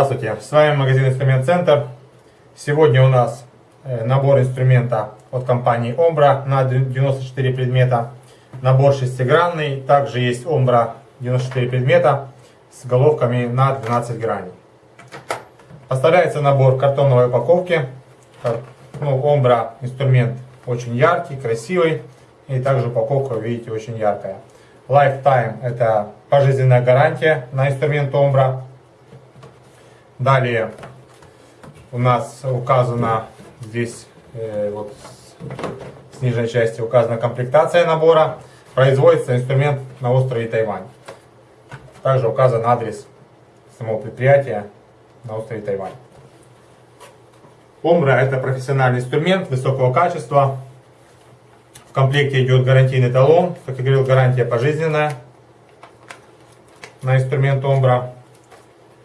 Здравствуйте, с вами магазин Инструмент Центр. Сегодня у нас э, набор инструмента от компании Ombra на 94 предмета. Набор шестигранный, также есть Ombra 94 предмета с головками на 12 граней. Поставляется набор в картонной упаковки. Ну, Ombra инструмент очень яркий, красивый. И также упаковка, видите, очень яркая. Lifetime это пожизненная гарантия на инструмент Ombra. Далее у нас указана здесь э, вот с нижней части указана комплектация набора. Производится инструмент на острове Тайвань. Также указан адрес самого предприятия на острове Тайвань. Омбра это профессиональный инструмент высокого качества. В комплекте идет гарантийный талон. Как я говорил, гарантия пожизненная на инструмент Омбра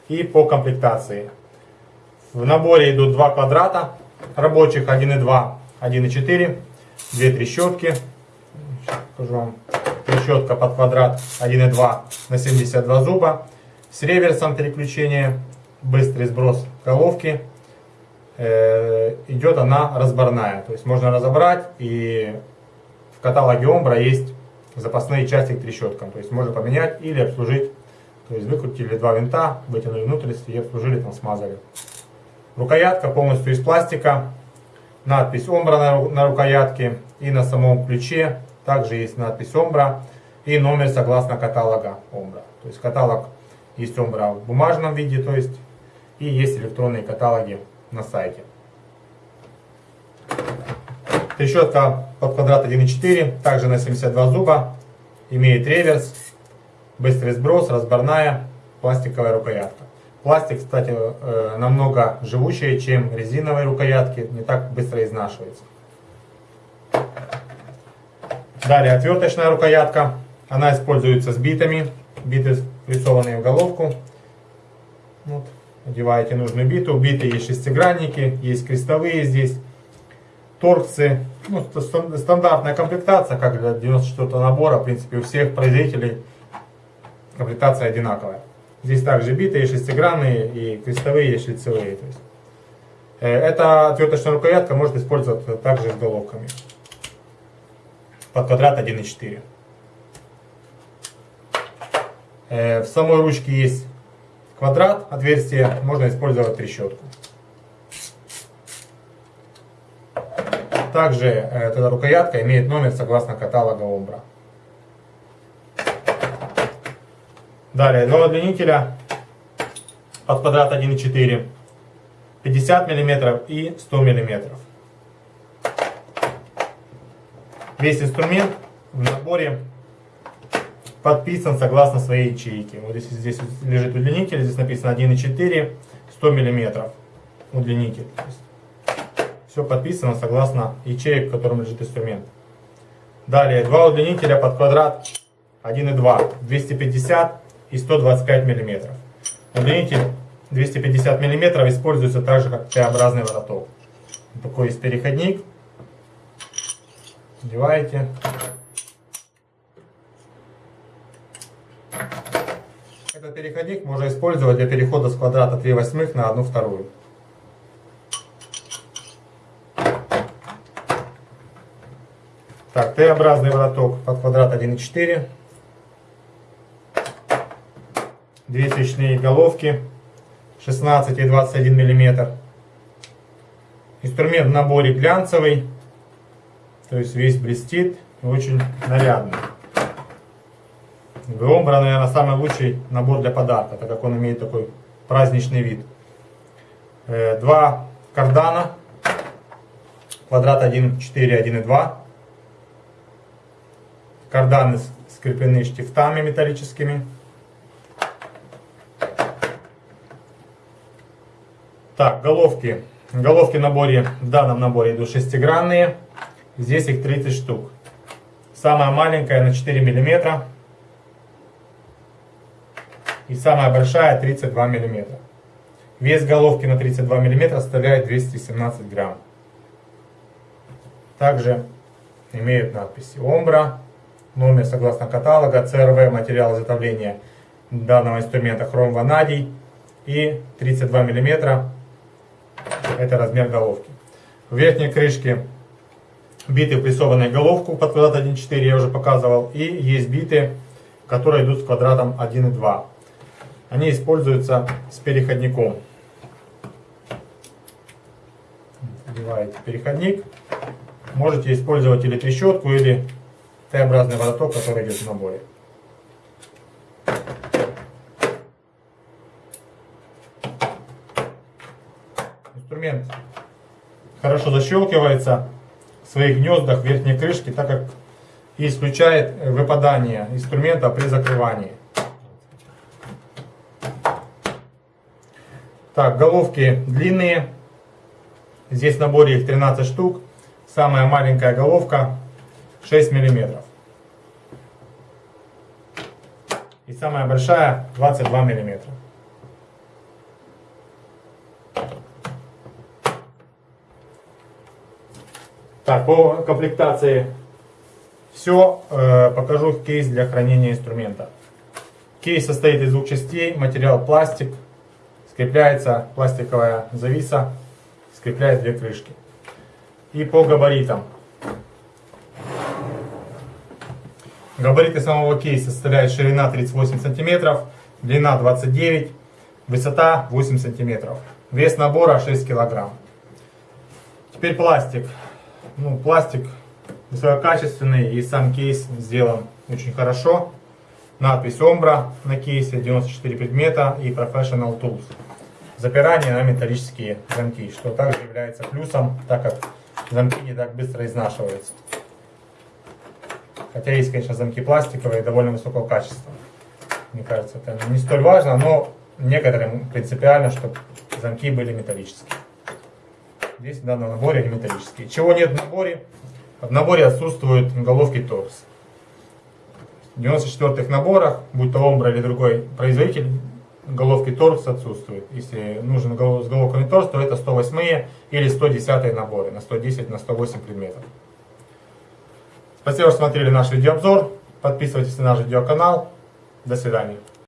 и по комплектации. В наборе идут два квадрата рабочих 1.2, 1.4, две трещотки. покажу вам. Трещотка под квадрат 1.2 на 72 зуба. С реверсом переключения, быстрый сброс головки. Э, идет она разборная, то есть можно разобрать и в каталоге Омбра есть запасные части к трещоткам, то есть можно поменять или обслужить то есть выкрутили два винта, вытянули внутренности и обслужили, там смазали. Рукоятка полностью из пластика. Надпись Омбра на, рукоятке и на самом ключе. Также есть надпись Омбра и номер согласно каталога Омбра. То есть каталог есть Омбра в бумажном виде, то есть и есть электронные каталоги на сайте. Трещотка под квадрат 1.4, также на 72 зуба, имеет реверс, быстрый сброс, разборная пластиковая рукоятка. Пластик, кстати, э, намного живучее, чем резиновые рукоятки, не так быстро изнашивается. Далее отверточная рукоятка. Она используется с битами. Биты впрессованные в головку. Вот. Одеваете нужную биту. Биты есть шестигранники, есть крестовые здесь. Торксы. Ну, стандартная комплектация, как для 94 набора. В принципе, у всех производителей комплектация одинаковая. Здесь также битые, шестигранные и крестовые, и шлицевые. То есть. Э, эта отверточная рукоятка может использоваться также с головками. Под квадрат 1,4. Э, в самой ручке есть квадрат, отверстие, можно использовать трещотку. Также э, эта рукоятка имеет номер согласно каталога Ombra. Далее, два удлинителя под квадрат 1,4, 50 мм и 100 мм. Весь инструмент в наборе подписан согласно своей ячейке. Вот здесь, здесь лежит удлинитель, здесь написано 1,4, 100 мм удлинитель. Все подписано согласно ячеек, в котором лежит инструмент. Далее, два удлинителя под квадрат 1,2, 250 и 125 мм. Удлинитель 250 мм используется также как Т-образный вороток. Такой есть переходник. Одеваете. Этот переходник можно использовать для перехода с квадрата 3 восьмых на 1 вторую. Так, Т-образный вороток под квадрат 1,4 две свечные головки 16 и 21 мм. Инструмент в наборе глянцевый, то есть весь блестит и очень нарядный. Громбра, наверное, самый лучший набор для подарка, так как он имеет такой праздничный вид. Э, два кардана, квадрат 1,4, 1,2. Карданы скреплены штифтами металлическими. Так, головки. Головки в наборе, в данном наборе идут шестигранные. Здесь их 30 штук. Самая маленькая на 4 мм. И самая большая 32 мм. Вес головки на 32 мм составляет 217 грамм. Также имеют надписи Омбра, номер согласно каталога, ЦРВ, материал изготовления данного инструмента хром ванадий, и 32 миллиметра это размер головки. В верхней крышке биты прессованные головку под квадрат 1.4 я уже показывал. И есть биты, которые идут с квадратом 1.2. Они используются с переходником. Вдеваете переходник. Можете использовать или трещотку, или Т-образный вороток, который идет в наборе. Инструмент хорошо защелкивается в своих гнездах верхней крышки, так как и исключает выпадание инструмента при закрывании. Так, головки длинные. Здесь в наборе их 13 штук. Самая маленькая головка 6 миллиметров. И самая большая 22 миллиметра. Так, по комплектации все. Э, покажу кейс для хранения инструмента. Кейс состоит из двух частей. Материал пластик. Скрепляется пластиковая зависа. Скрепляет две крышки. И по габаритам. Габариты самого кейса составляют ширина 38 см, длина 29 высота 8 см. Вес набора 6 кг. Теперь пластик ну, пластик высококачественный и сам кейс сделан очень хорошо. Надпись Ombra на кейсе, 94 предмета и Professional Tools. Запирание на металлические замки, что также является плюсом, так как замки не так быстро изнашиваются. Хотя есть, конечно, замки пластиковые довольно высокого качества. Мне кажется, это не столь важно, но некоторым принципиально, чтобы замки были металлические. Здесь в данном наборе они металлические. Чего нет в наборе? В наборе отсутствуют головки торс. В 94-х наборах, будь то Омбра или другой производитель, головки торс отсутствуют. Если нужен с головками торс, то это 108 или 110 наборы на 110 на 108 предметов. Спасибо, что смотрели наш видеообзор. Подписывайтесь на наш видеоканал. До свидания.